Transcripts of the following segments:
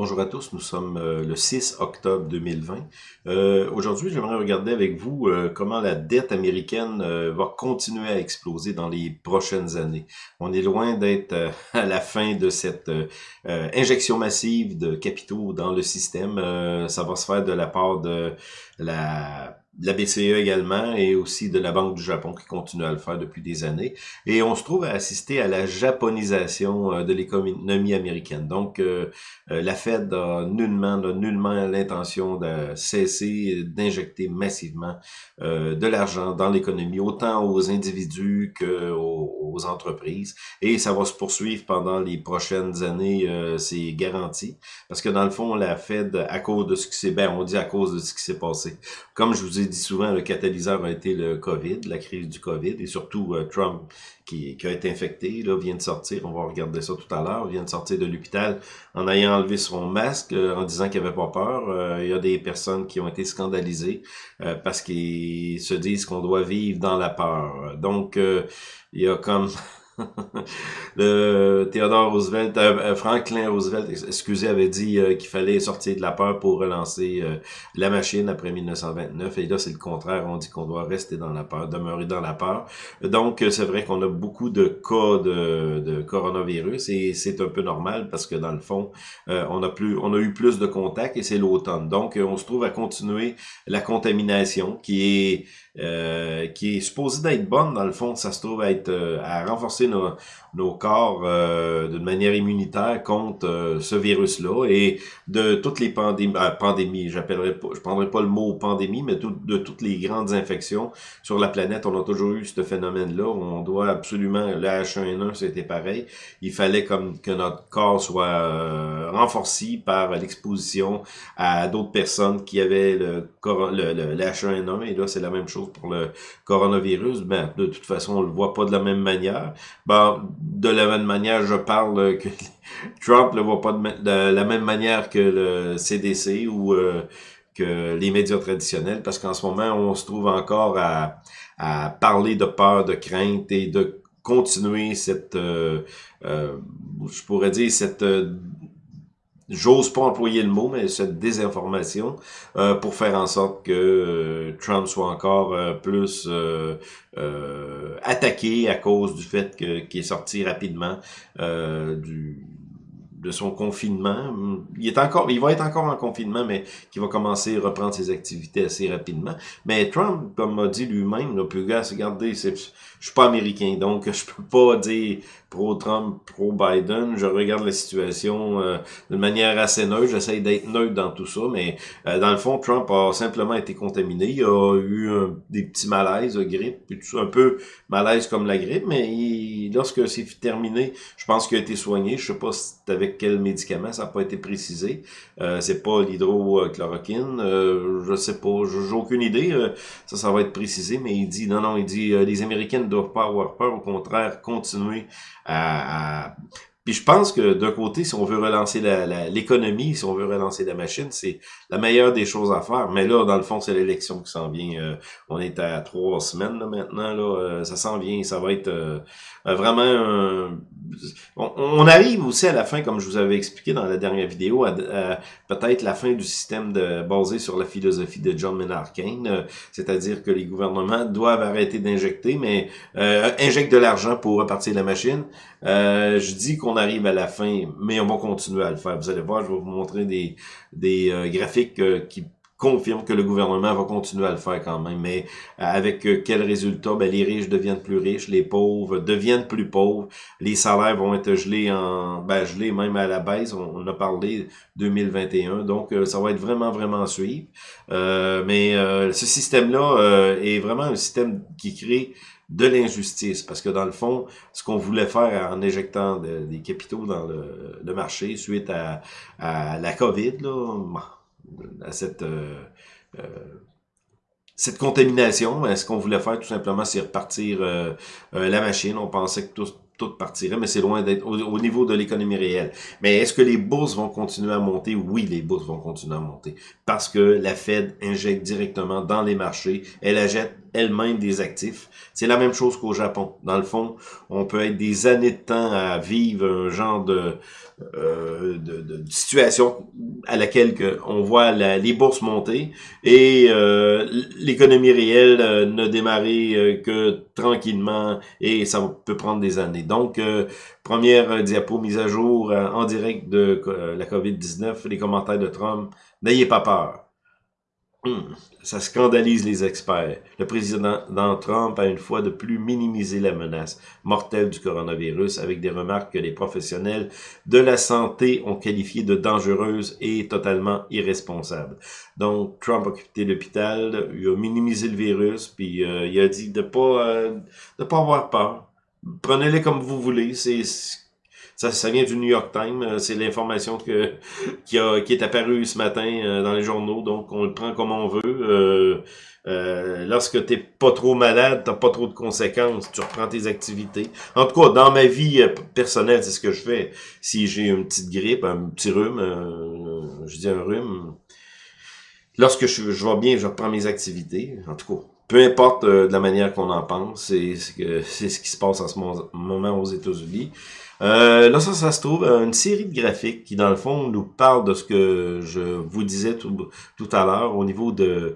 Bonjour à tous, nous sommes euh, le 6 octobre 2020. Euh, Aujourd'hui, j'aimerais regarder avec vous euh, comment la dette américaine va continuer à exploser dans les prochaines années. On est loin d'être à la fin de cette injection massive de capitaux dans le système. ça va se faire de la part de la la BCE également et aussi de la Banque du Japon qui continue à le faire depuis des années. Et on se trouve à assister à la japonisation euh, de l'économie américaine. Donc, euh, euh, la Fed a nullement, nullement l'intention de cesser d'injecter massivement de l'argent dans l'économie, autant aux individus qu'aux aux entreprises. Et ça va se poursuivre pendant les prochaines années, c'est garanti. Parce que dans le fond, la Fed, à cause de ce qui s'est... Ben, on dit à cause de ce qui s'est passé. Comme je vous ai dit souvent, le catalyseur a été le COVID, la crise du COVID, et surtout euh, Trump qui, a été infecté, là, vient de sortir, on va regarder ça tout à l'heure, vient de sortir de l'hôpital en ayant enlevé son masque, euh, en disant qu'il avait pas peur. Euh, il y a des personnes qui ont été scandalisées parce qu'ils se disent qu'on doit vivre dans la peur. Donc, il y a comme... le Theodore Roosevelt, euh, euh, Franklin Roosevelt, excusez, avait dit euh, qu'il fallait sortir de la peur pour relancer la machine après 1929. Et là, c'est le contraire. On dit qu'on doit rester dans la peur, demeurer dans la peur. Donc, c'est vrai qu'on a beaucoup de cas de, coronavirus et c'est un peu normal parce que dans le fond, on a plus, on a eu plus de contacts et c'est l'automne. Donc, on se trouve à continuer la contamination qui est qui est supposé d'être bonne, dans le fond, ça se trouve à être à renforcer nos, nos corps euh, d'une manière immunitaire contre euh, ce virus-là et de toutes les pandémies, euh, pandémies j'appellerai pas, je prendrai pas le mot pandémie, mais de toutes les grandes infections sur la planète, on a toujours eu ce phénomène-là. On doit absolument, le H1N1, c'était pareil. Il fallait comme que notre corps soit euh, renforcé par l'exposition à d'autres personnes qui avaient le, le, le, H1N1 et là c'est la même chose pour le coronavirus. Ben de toute façon on le voit pas de la même manière. Ben de la même manière, je parle que Trump ne voit pas de, la même manière que le CDC ou euh, que les médias traditionnels, parce qu'en ce moment, on se trouve encore à, parler de peur, de crainte et de continuer cette, euh, euh, je pourrais dire, cette j'ose pas employer le mot, mais cette désinformation euh, pour faire en sorte que euh, Trump soit encore euh, plus attaqué à cause du fait qu'il est sorti rapidement du de son confinement. Il est encore, il va être encore en confinement, mais qui va commencer à reprendre ses activités assez rapidement. Mais Trump, comme m'a dit lui-même, là, plus gars, regardez, je suis pas américain, donc je peux pas dire pro-Trump, pro-Biden. Je regarde la situation euh, d'une manière assez neutre. J'essaie d'être neutre dans tout ça, mais euh, dans le fond, Trump a simplement été contaminé. Il a eu des petits malaises, de grippe, un peu malaise comme la grippe, mais lorsque c'est terminé, je pense qu'il a été soigné. Je sais pas avec quel médicament, ça n'a pas été précisé. Euh, c'est pas l'hydrochloroquine, je sais pas, j'ai aucune idée. Ça, ça va être précisé, mais il dit, non, non, il dit, les Américains ne doivent pas avoir peur, au contraire, continuer puis je pense que d'un côté, si on veut relancer l'économie, si on veut relancer la machine, c'est la meilleure des choses à faire. Mais là, dans le fond, c'est l'élection qui s'en vient. Euh, on est à trois semaines maintenant. Là, euh, ça s'en vient. Ça va être euh, vraiment... On, arrive aussi à la fin, comme je vous avais expliqué dans la dernière vidéo, à, peut-être la fin du système de, basé sur la philosophie de John Maynard Keynes, c'est-à-dire que les gouvernements doivent arrêter d'injecter, mais injectent de l'argent pour repartir la machine. je dis qu'on arrive à la fin, mais on va continuer à le faire. Vous allez voir, je vais vous montrer des, des euh, graphiques euh, qui confirment que le gouvernement va continuer à le faire quand même. Mais euh, avec quel résultat? Ben, les riches deviennent plus riches, les pauvres deviennent plus pauvres, les salaires vont être gelés en ben, gelés même à la baisse. On, a parlé 2021, donc ça va être vraiment, vraiment à suivre. mais ce système-là est vraiment un système qui crée de l'injustice. Parce que dans le fond, ce qu'on voulait faire en éjectant des capitaux dans le, marché suite à, la COVID, là, à cette, euh, euh, cette contamination, ce qu'on voulait faire tout simplement, c'est repartir euh, la machine. On pensait que tout, tout partirait, mais c'est loin d'être au, niveau de l'économie réelle. Mais est-ce que les bourses vont continuer à monter? Oui, les bourses vont continuer à monter. Parce que la Fed injecte directement dans les marchés, elle achète elle-même des actifs. C'est la même chose qu'au Japon. Dans le fond, on peut être des années de temps à vivre un genre de, euh, de, situation à laquelle on voit les bourses monter et euh, l'économie réelle euh, ne démarrer que tranquillement et ça peut prendre des années. Donc, première diapo mise à jour en direct de la COVID-19, les commentaires de Trump. N'ayez pas peur. Hmm. ça scandalise les experts. Le président Trump a une fois de plus minimisé la menace mortelle du coronavirus avec des remarques que les professionnels de la santé ont qualifiées de dangereuses et totalement irresponsables. Donc, Trump a quitté l'hôpital, il a minimisé le virus, puis euh, il a dit de pas euh, de pas avoir peur. Prenez-les comme vous voulez, c'est ça, ça vient du New York Times. Euh, c'est l'information que qui, a, qui est apparue ce matin euh, dans les journaux. Donc, on le prend comme on veut. Euh, euh, lorsque t'es pas trop malade, t'as pas trop de conséquences, tu reprends tes activités. En tout cas, dans ma vie personnelle, c'est ce que je fais. Si j'ai une petite grippe, un petit rhume, je dis un rhume, lorsque je, vais bien, je reprends mes activités. En tout cas, peu importe de la manière qu'on en pense, c'est ce qui se passe en ce moment aux États-Unis. Euh, là, ça, ça se trouve une série de graphiques qui, dans le fond, nous parle de ce que je vous disais tout, à l'heure au niveau de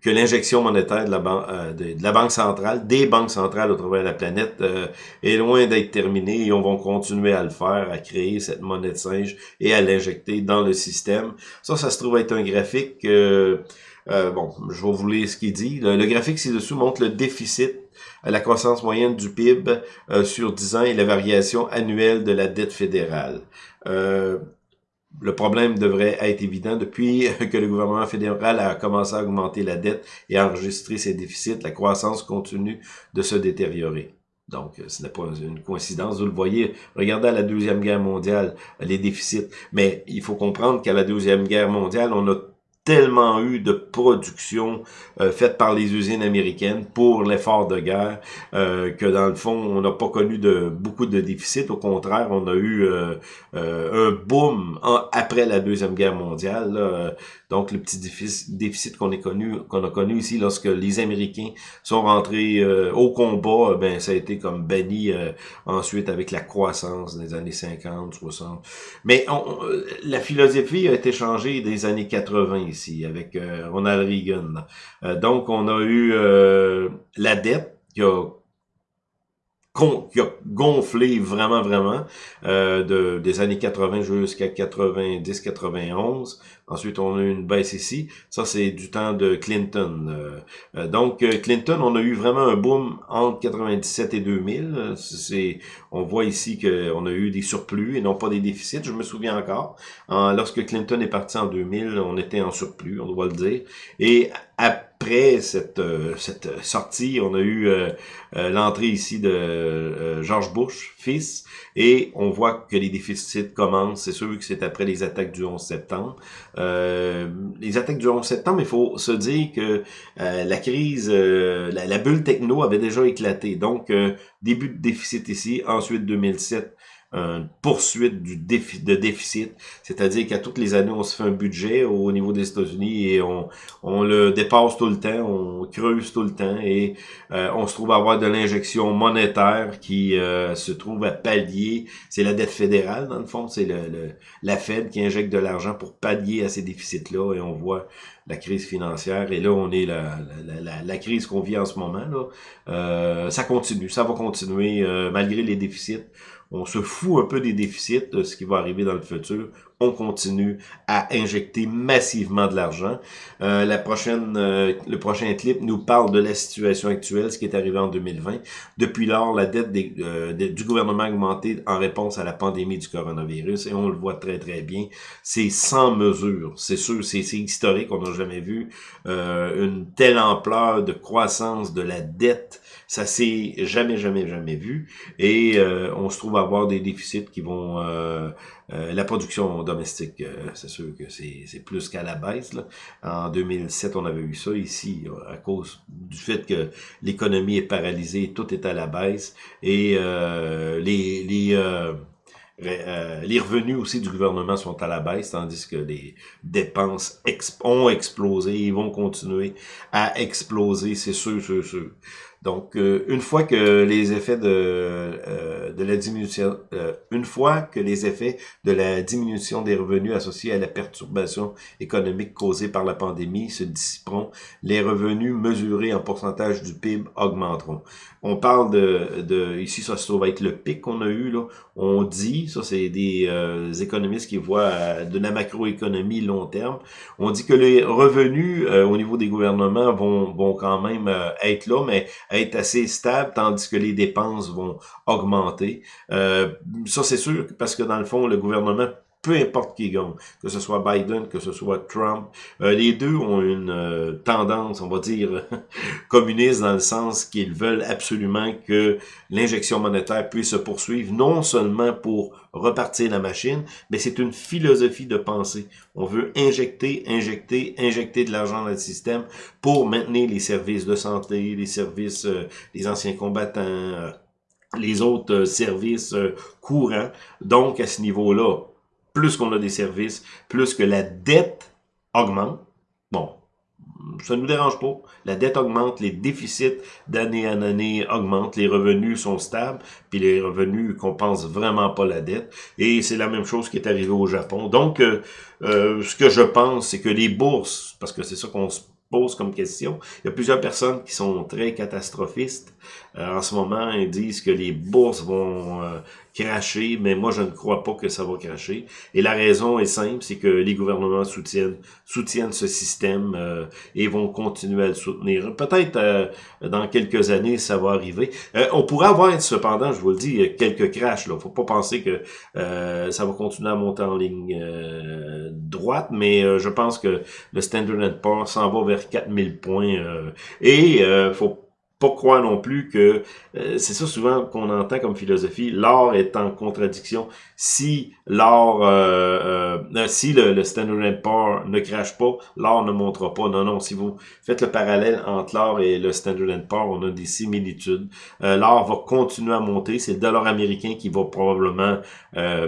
que l'injection monétaire de la, euh, de, la Banque centrale, des banques centrales au travers de la planète, euh, est loin d'être terminée et on va continuer à le faire, à créer cette monnaie de singe et à l'injecter dans le système. Ça, ça se trouve être un graphique... Euh, bon, je vais vous lire ce qu'il dit. Le graphique ci-dessous montre le déficit la croissance moyenne du PIB euh, sur 10 ans et la variation annuelle de la dette fédérale. Euh, le problème devrait être évident depuis que le gouvernement fédéral a commencé à augmenter la dette et à enregistrer ses déficits, la croissance continue de se détériorer. Donc, ce n'est pas une coïncidence. Vous le voyez, regardez à la Deuxième Guerre mondiale, les déficits. Mais il faut comprendre qu'à la Deuxième Guerre mondiale, on a tellement eu de production euh, faite par les usines américaines pour l'effort de guerre euh, que dans le fond, on n'a pas connu de beaucoup de déficits. Au contraire, on a eu euh, un boom après la Deuxième Guerre mondiale. Donc, le petit déficit, qu'on a connu, ici lorsque les Américains sont rentrés au combat, ben ça a été comme banni ensuite avec la croissance des années 50, 60. Mais la philosophie a été changée des années 80 avec euh, Ronald Reagan. Euh, donc, on a eu euh, la dette qui a qui a gonflé vraiment, vraiment, euh, de, des années 80 jusqu'à 90, 91. Ensuite, on a eu une baisse ici. Ça, c'est du temps de Clinton. Euh, euh, donc, Clinton, on a eu vraiment un boom entre 97 et 2000. C'est, on voit ici qu'on a eu des surplus et non pas des déficits. Je me souviens encore. lorsque Clinton est parti en 2000, on était en surplus, on doit le dire. Et après cette, cette sortie, on a eu l'entrée ici de euh, George Bush, fils, et on voit que les déficits commencent. C'est sûr que c'est après les attaques du 11 septembre. Euh, les attaques du 11 septembre, il faut se dire que euh, la crise, la, bulle techno avait déjà éclaté. Donc, début de déficit ici, ensuite 2007, une poursuite du de déficit, c'est-à-dire qu'à toutes les années, on se fait un budget au niveau des États-Unis et on, on le dépasse tout le temps, on creuse tout le temps et euh, on se trouve à avoir de l'injection monétaire qui euh, se trouve à pallier, c'est la dette fédérale dans le fond, c'est le, la Fed qui injecte de l'argent pour pallier à ces déficits-là et on voit la crise financière. Et là on est la, la, la, crise qu'on vit en ce moment là, euh, ça continue, ça va continuer malgré les déficits on se fout un peu des déficits de ce qui va arriver dans le futur. On continue à injecter massivement de l'argent. Euh, la prochaine, euh, le prochain clip nous parle de la situation actuelle, ce qui est arrivé en 2020. Depuis lors, la dette euh, du gouvernement a augmenté en réponse à la pandémie du coronavirus et on le voit très très bien. C'est sans mesure. C'est sûr, c'est historique. On n'a jamais vu une telle ampleur de croissance de la dette ça s'est jamais, jamais, jamais vu. Et euh, on se trouve à avoir des déficits qui vont euh, la production domestique, c'est sûr que c'est plus qu'à la baisse. En 2007, on avait eu ça ici, à cause du fait que l'économie est paralysée, tout est à la baisse, et les... les euh, les revenus aussi du gouvernement sont à la baisse, tandis que les dépenses ont explosé et vont continuer à exploser, c'est sûr, sûr, sûr. Donc, euh, une fois que les effets de, euh, de la diminution, euh, une fois que les effets de la diminution des revenus associés à la perturbation économique causée par la pandémie se dissiperont, les revenus mesurés en pourcentage du PIB augmenteront. On parle de, de ici, ça se trouve être le pic qu'on a eu là. On dit, ça c'est des économistes qui voient de la macroéconomie long terme. On dit que les revenus au niveau des gouvernements vont vont quand même être là, mais être assez stable, tandis que les dépenses vont augmenter. Euh, ça, c'est sûr, parce que dans le fond, le gouvernement peu importe qui gagne, que ce soit Biden, que ce soit Trump, euh, les deux ont une euh, tendance, on va dire, communiste dans le sens qu'ils veulent absolument que l'injection monétaire puisse se poursuivre, non seulement pour repartir la machine, mais c'est une philosophie de pensée. On veut injecter, injecter, injecter de l'argent dans le système pour maintenir les services de santé, les services euh, des anciens combattants, les autres services courants. Donc, à ce niveau-là, plus qu'on a des services, plus que la dette augmente. Bon, ça ne nous dérange pas. La dette augmente, les déficits d'année en année augmentent, les revenus sont stables, puis les revenus compensent vraiment pas la dette. Et c'est la même chose qui est arrivé au Japon. Donc, euh, euh, ce que je pense, c'est que les bourses, parce que c'est ça qu'on se pose comme question. Il y a plusieurs personnes qui sont très catastrophistes euh, en ce moment. Ils disent que les bourses vont euh, cracher, mais moi, je ne crois pas que ça va cracher. Et la raison est simple, c'est que les gouvernements soutiennent, soutiennent ce système euh, et vont continuer à le soutenir. Peut-être dans quelques années, ça va arriver. on pourrait avoir, cependant, je vous le dis, quelques crashs. Il faut pas penser que ça va continuer à monter en ligne droite, mais je pense que le Standard Poor's s'en va vers 4000 points. Euh, et euh, faut pas croire non plus que, euh, c'est ça souvent qu'on entend comme philosophie, l'or est en contradiction. Si l'or, euh, euh, si le, le Standard Poor's ne crache pas, l'or ne montera pas. Non, non, si vous faites le parallèle entre l'or et le Standard Poor's, on a des similitudes. l'or va continuer à monter, c'est le dollar américain qui va probablement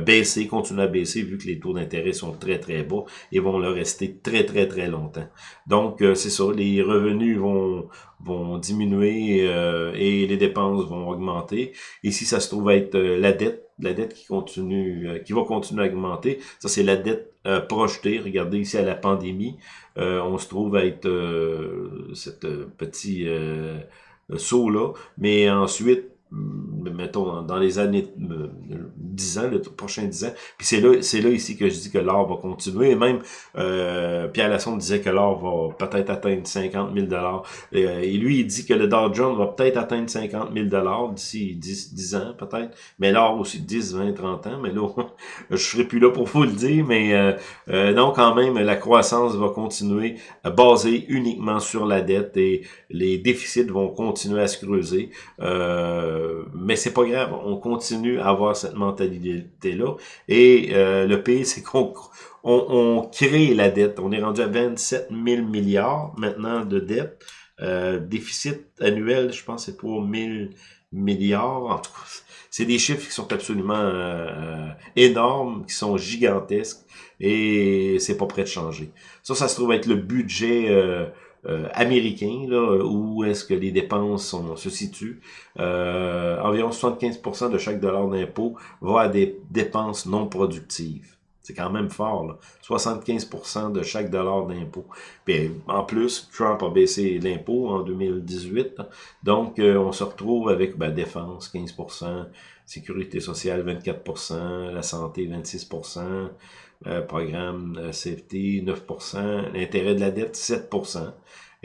baisser, continuer à baisser, vu que les taux d'intérêt sont très très bas et vont le rester très très très longtemps. Donc, c'est ça, les revenus vont vont diminuer euh, et les dépenses vont augmenter. Ici, ça se trouve être euh, la dette, la dette qui continue, euh, qui va continuer à augmenter. Ça, c'est la dette projetée. Regardez ici à la pandémie, on se trouve être cette petit saut là. Mais ensuite, mettons, dans les années 10 ans, le prochain 10 ans. Puis c'est là, c'est là ici que je dis que l'or va continuer. Et même euh, Pierre Lassonde disait que l'or va peut-être atteindre 50 000 euh, Et lui, il dit que le Dow Jones va peut-être atteindre 50 000 d'ici 10, 10 ans, peut-être. Mais l'or aussi 10, 20, 30 ans. Mais là, je serai plus là pour vous le dire. Mais euh, euh, non, quand même, la croissance va continuer à baser uniquement sur la dette et les déficits vont continuer à se creuser. Euh, mais c'est pas grave, on continue à avoir cette mentalité-là. Et euh, le pays, c'est qu'on on, crée la dette. On est rendu à 27 000 milliards maintenant de dette. Euh, déficit annuel, je pense, c'est pour 1000 milliards. En tout cas, c'est des chiffres qui sont absolument euh, énormes, qui sont gigantesques, et c'est pas prêt de changer. Ça, ça se trouve être le budget euh, américain, là, où est-ce que les dépenses se situent. Euh, environ 75% de chaque dollar d'impôt va à des dépenses non productives. C'est quand même fort, là. 75% de chaque dollar d'impôt. En plus, Trump a baissé l'impôt en 2018. Donc, euh, on se retrouve avec ben, défense, 15%, sécurité sociale, 24%, la santé, 26%, euh, programme euh, CFT 9%, l'intérêt de la dette 7%.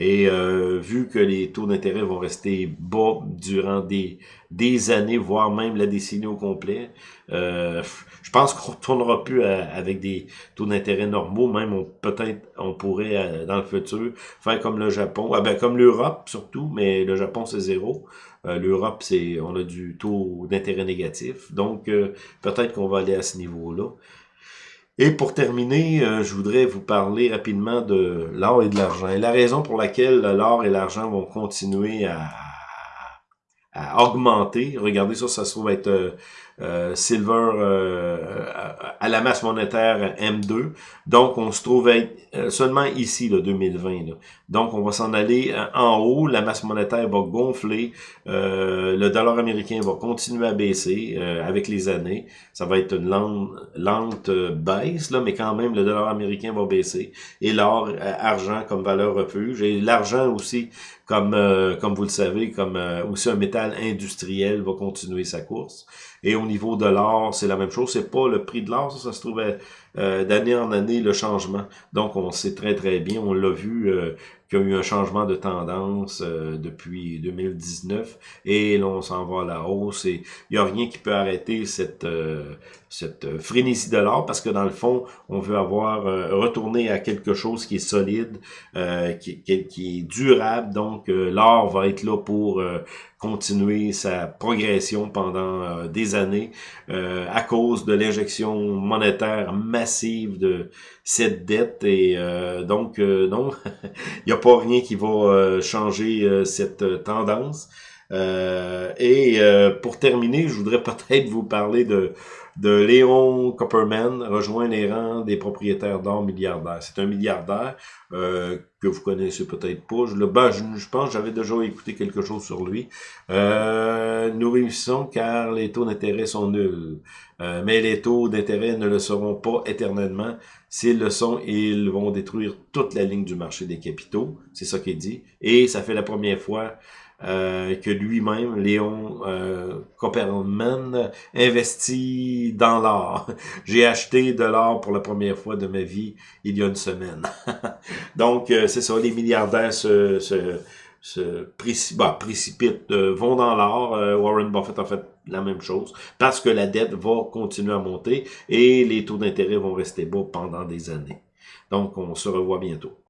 Et euh, vu que les taux d'intérêt vont rester bas durant des, des années, voire même la décennie au complet, euh, je pense qu'on retournera plus avec des taux d'intérêt normaux. Même peut-être on pourrait dans le futur faire comme le Japon, ah ben, comme l'Europe surtout, mais le Japon c'est zéro. L'Europe, c'est on a du taux d'intérêt négatif. Donc, peut-être qu'on va aller à ce niveau-là. Et pour terminer, euh, je voudrais vous parler rapidement de l'or et de l'argent. Et la raison pour laquelle l'or et l'argent vont continuer à, à, augmenter, regardez ça, ça se trouve être euh, euh, silver euh, à la masse monétaire M2. Donc, on se trouve être euh, seulement ici, là, 2020. Donc, on va s'en aller en haut. La masse monétaire va gonfler. le dollar américain va continuer à baisser avec les années. Ça va être une lente, lente baisse, là, mais quand même, le dollar américain va baisser. Et l'or, argent comme valeur refuge. Et l'argent aussi, comme, comme vous le savez, comme aussi un métal industriel va continuer sa course. Et au niveau de l'or, c'est la même chose. C'est pas le prix de l'or, ça, se trouvait euh, d'année en année le changement. Donc, on sait très, très bien, on l'a vu, euh, qu'il y a eu un changement de tendance euh, depuis 2019 et là, on s'en va à la hausse et il n'y a rien qui peut arrêter cette, cette frénésie de l'or parce que dans le fond, on veut avoir retourné à quelque chose qui est solide, qui, qui, est durable. Donc, l'or va être là pour continuer sa progression pendant des années à cause de l'injection monétaire massive de cette dette et euh, donc euh, non, il n'y a pas rien qui va euh, changer cette tendance. et pour terminer, je voudrais peut-être vous parler de de Léon Copperman rejoint les rangs des propriétaires d'or milliardaires. C'est un milliardaire euh, que vous connaissez peut-être pas. Je, le, ben, je, pense j'avais déjà écouté quelque chose sur lui. Euh, nous réussissons car les taux d'intérêt sont nuls. Euh, mais les taux d'intérêt ne le seront pas éternellement. S'ils le sont, ils vont détruire toute la ligne du marché des capitaux. C'est ça qu'il dit. Et ça fait la première fois euh, que lui-même, Léon euh, Copperman, investit dans l'or. J'ai acheté de l'or pour la première fois de ma vie il y a une semaine. Donc, euh, c'est ça, les milliardaires se, se, bah, précipitent, euh, vont dans l'or. Warren Buffett a fait la même chose parce que la dette va continuer à monter et les taux d'intérêt vont rester bas pendant des années. Donc, on se revoit bientôt.